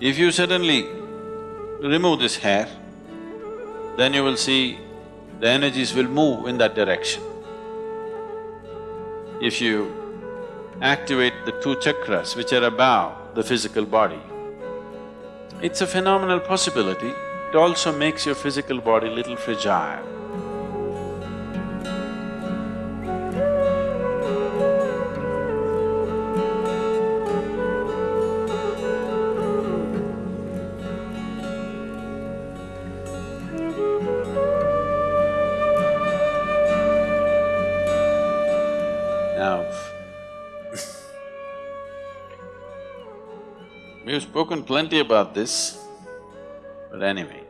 If you suddenly remove this hair, then you will see the energies will move in that direction. If you activate the two chakras which are above the physical body, it's a phenomenal possibility. It also makes your physical body little fragile. We've spoken plenty about this, but anyway,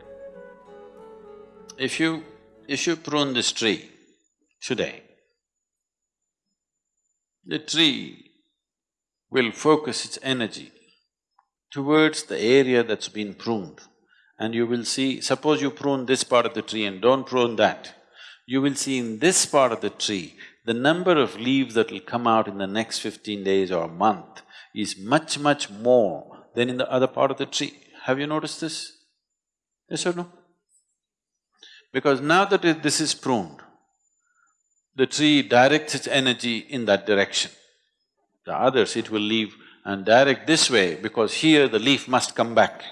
if you… if you prune this tree today, the tree will focus its energy towards the area that's been pruned. And you will see, suppose you prune this part of the tree and don't prune that, you will see in this part of the tree, the number of leaves that will come out in the next fifteen days or a month is much, much more than in the other part of the tree. Have you noticed this? Yes or no? Because now that it, this is pruned, the tree directs its energy in that direction. The others it will leave and direct this way because here the leaf must come back.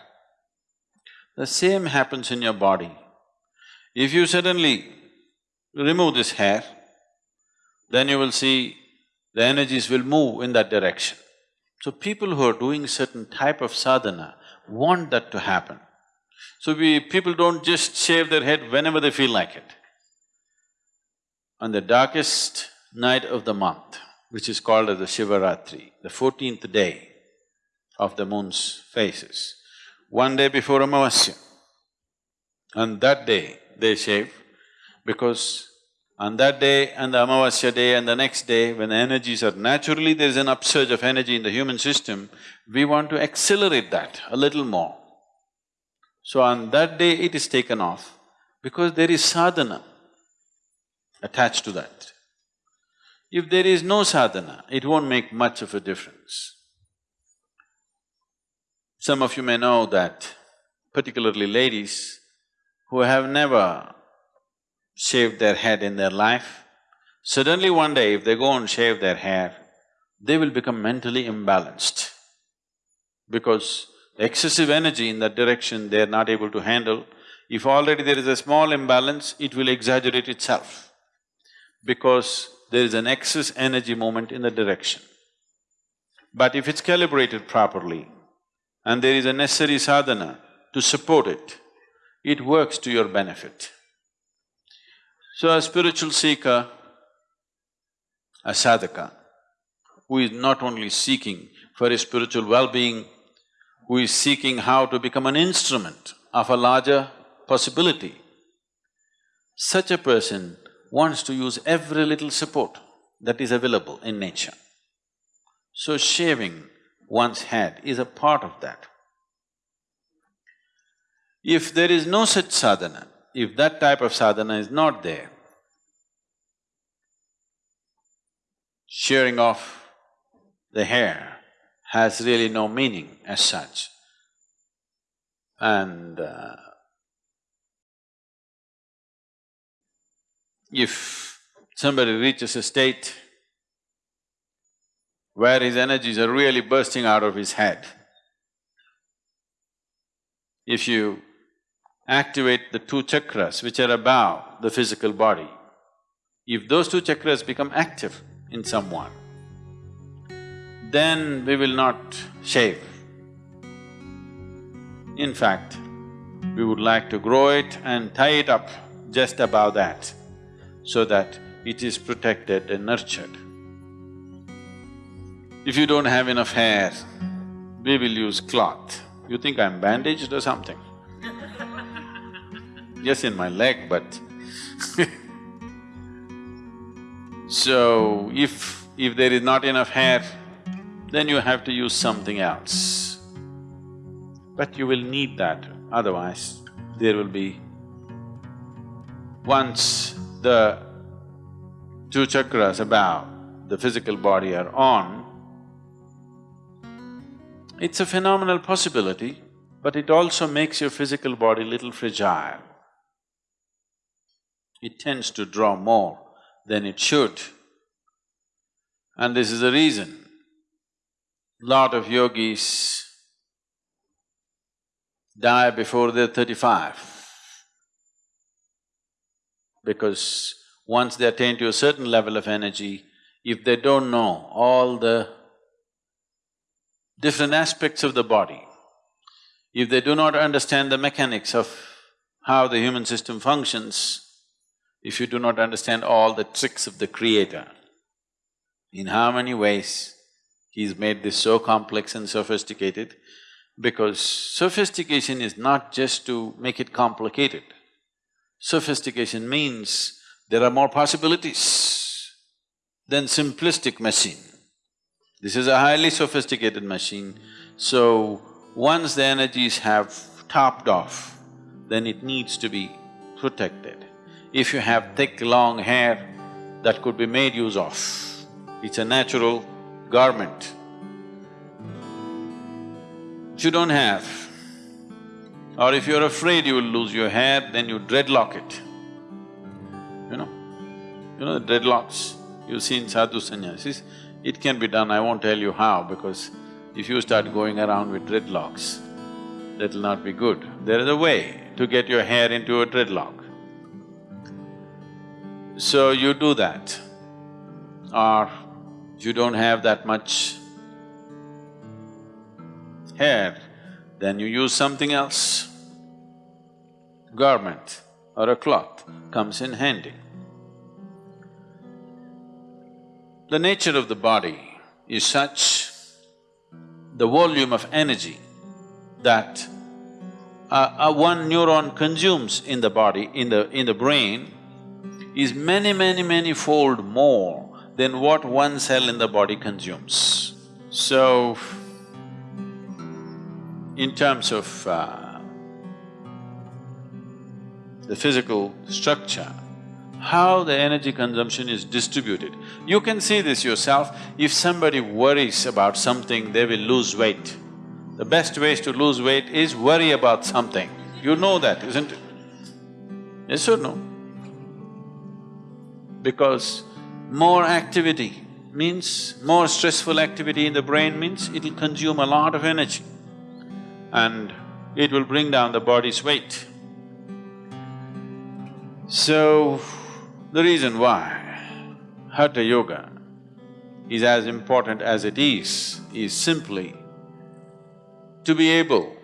The same happens in your body. If you suddenly remove this hair, then you will see the energies will move in that direction. So people who are doing certain type of sadhana want that to happen. So we… people don't just shave their head whenever they feel like it. On the darkest night of the month, which is called as the Shivaratri, the fourteenth day of the moon's phases, one day before Amavasya, on that day they shave because on that day and the Amavasya day and the next day, when the energies are… naturally there is an upsurge of energy in the human system, we want to accelerate that a little more. So on that day it is taken off because there is sadhana attached to that. If there is no sadhana, it won't make much of a difference. Some of you may know that particularly ladies who have never shaved their head in their life, suddenly one day if they go and shave their hair, they will become mentally imbalanced because excessive energy in that direction they are not able to handle. If already there is a small imbalance, it will exaggerate itself because there is an excess energy movement in the direction. But if it's calibrated properly and there is a necessary sadhana to support it, it works to your benefit. So a spiritual seeker, a sadhaka, who is not only seeking for his spiritual well-being, who is seeking how to become an instrument of a larger possibility, such a person wants to use every little support that is available in nature. So shaving one's head is a part of that. If there is no such sadhana, if that type of sadhana is not there, shearing off the hair has really no meaning as such. And uh, if somebody reaches a state where his energies are really bursting out of his head, if you activate the two chakras which are above the physical body. If those two chakras become active in someone, then we will not shave. In fact, we would like to grow it and tie it up just above that so that it is protected and nurtured. If you don't have enough hair, we will use cloth. You think I'm bandaged or something? Yes, in my leg, but So, if… if there is not enough hair, then you have to use something else. But you will need that, otherwise there will be… Once the two chakras above the physical body are on, It's a phenomenal possibility, but it also makes your physical body little fragile. It tends to draw more than it should. And this is the reason lot of yogis die before they're thirty-five. Because once they attain to a certain level of energy, if they don't know all the different aspects of the body, if they do not understand the mechanics of how the human system functions, if you do not understand all the tricks of the creator, in how many ways he's made this so complex and sophisticated, because sophistication is not just to make it complicated. Sophistication means there are more possibilities than simplistic machine. This is a highly sophisticated machine, so once the energies have topped off, then it needs to be protected. If you have thick, long hair, that could be made use of. It's a natural garment. If you don't have, or if you're afraid you will lose your hair, then you dreadlock it. You know? You know the dreadlocks you've seen sadhu sannyasis, it can be done, I won't tell you how because if you start going around with dreadlocks, that'll not be good. There is a way to get your hair into a dreadlock. So you do that. Or you don't have that much hair, then you use something else. Garment or a cloth comes in handy. The nature of the body is such the volume of energy that uh, uh, one neuron consumes in the body, in the… in the brain, is many, many, many fold more than what one cell in the body consumes. So, in terms of uh, the physical structure, how the energy consumption is distributed. You can see this yourself, if somebody worries about something, they will lose weight. The best ways to lose weight is worry about something. You know that, isn't it? Yes or no? Because more activity means, more stressful activity in the brain means it'll consume a lot of energy and it will bring down the body's weight. So, the reason why Hatha Yoga is as important as it is, is simply to be able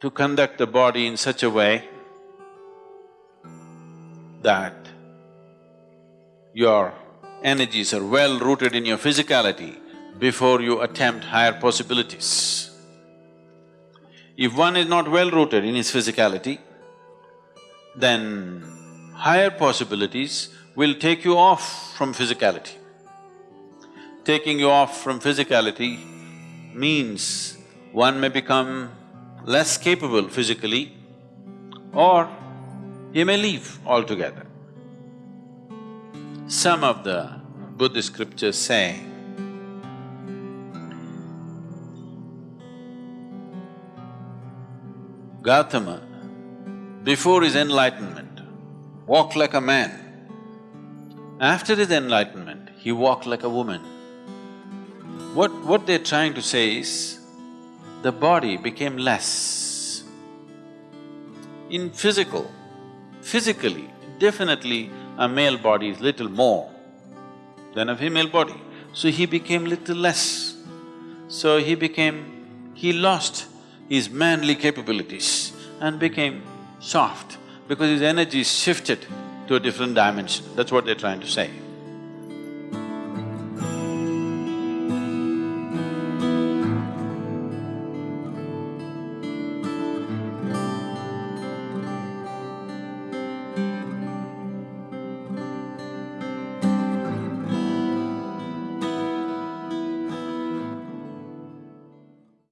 to conduct the body in such a way that your energies are well rooted in your physicality before you attempt higher possibilities. If one is not well rooted in his physicality, then higher possibilities will take you off from physicality. Taking you off from physicality means one may become less capable physically or he may leave altogether. Some of the Buddhist scriptures say, Gautama, before his enlightenment, walked like a man. After his enlightenment, he walked like a woman. What… what they're trying to say is, the body became less. In physical, physically, definitely a male body is little more than a female body. So he became little less. So he became… he lost his manly capabilities and became soft because his energy shifted to a different dimension, that's what they're trying to say.